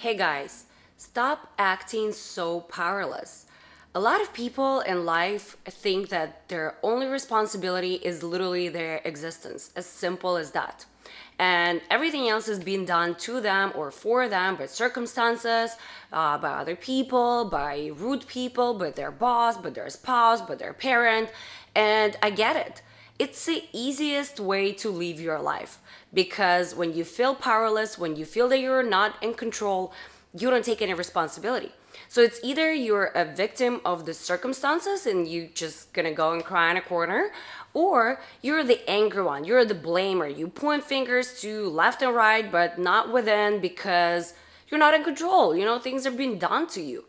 Hey guys, stop acting so powerless. A lot of people in life think that their only responsibility is literally their existence, as simple as that. And everything else is being done to them or for them by circumstances, uh, by other people, by rude people, by their boss, by their spouse, by their parent. And I get it. It's the easiest way to live your life because when you feel powerless, when you feel that you're not in control, you don't take any responsibility. So it's either you're a victim of the circumstances and you just gonna go and cry in a corner, or you're the angry one, you're the blamer. You point fingers to left and right, but not within because you're not in control. You know, things are being done to you.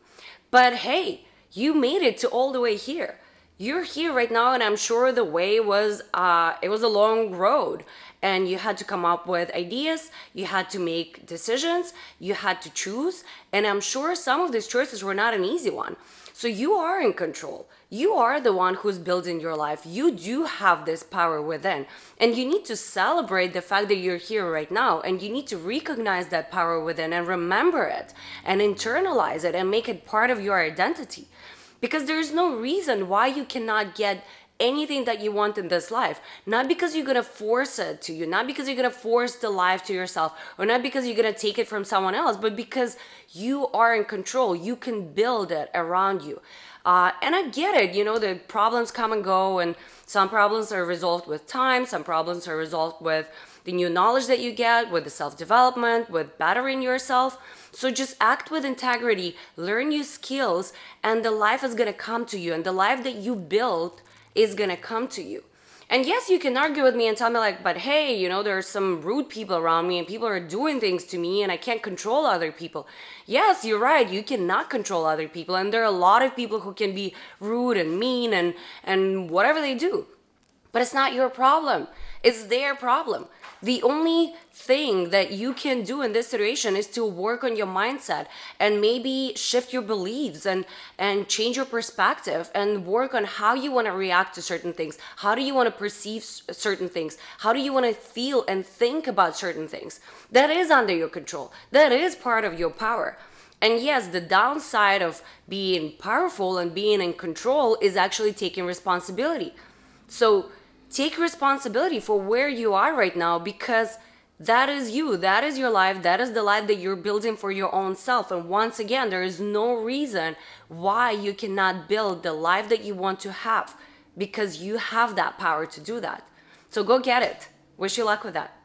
But hey, you made it to all the way here you're here right now and i'm sure the way was uh, it was a long road. And you had to come up with ideas you had to make decisions you had to choose. And i'm sure some of these choices were not an easy one. So you are in control. You are the one who's building your life. You do have this power within. And you need to celebrate the fact that you're here right now. And you need to recognize that power within and remember it and internalize it and make it part of your identity because there's no reason why you cannot get anything that you want in this life. Not because you're gonna force it to you not because you're gonna force the life to yourself or not because you're gonna take it from someone else but because you are in control. You can build it around you. Uh, and i get it you know the problems come and go and some problems are resolved with time some problems are resolved with the new knowledge that you get with the self-development with bettering yourself. So just act with integrity learn new skills and the life is to come to you and the life that you built is to come to you and yes, you can argue with me and tell me like, but hey, you know, there are some rude people around me and people are doing things to me and I can't control other people. Yes, you're right. You cannot control other people. And there are a lot of people who can be rude and mean and, and whatever they do. But it's not your problem. It's their problem. The only thing that you can do in this situation is to work on your mindset and maybe shift your beliefs and and change your perspective and work on how you want to react to certain things. How do you want to perceive certain things? How do you want to feel and think about certain things? That is under your control. That is part of your power. And yes, the downside of being powerful and being in control is actually taking responsibility. So take responsibility for where you are right now because that is you that is your life that is the life that you're building for your own self. And once again there is no reason why you cannot build the life that you want to have because you have that power to do that. So go get it. Wish you luck with that